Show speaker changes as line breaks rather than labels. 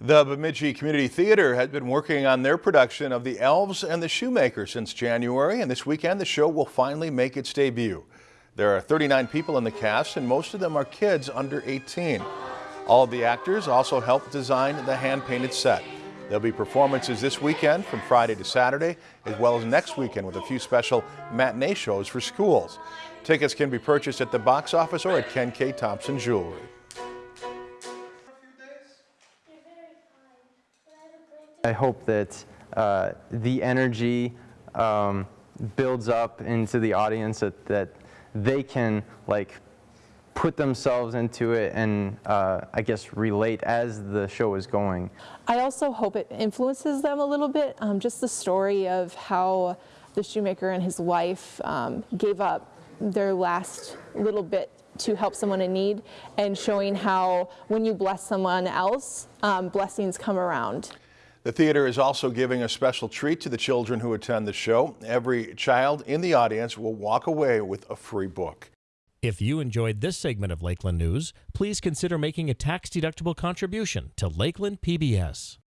The Bemidji Community Theater has been working on their production of The Elves and the Shoemaker since January, and this weekend the show will finally make its debut. There are 39 people in the cast, and most of them are kids under 18. All of the actors also helped design the hand-painted set. There'll be performances this weekend from Friday to Saturday, as well as next weekend with a few special matinee shows for schools. Tickets can be purchased at the box office or at Ken K. Thompson Jewelry.
I hope that uh, the energy um, builds up into the audience that, that they can like put themselves into it and uh, I guess relate as the show is going.
I also hope it influences them a little bit. Um, just the story of how the shoemaker and his wife um, gave up their last little bit to help someone in need and showing how when you bless someone else, um, blessings come around.
The theater is also giving a special treat to the children who attend the show. Every child in the audience will walk away with a free book.
If you enjoyed this segment of Lakeland News, please consider making a tax-deductible contribution to Lakeland PBS.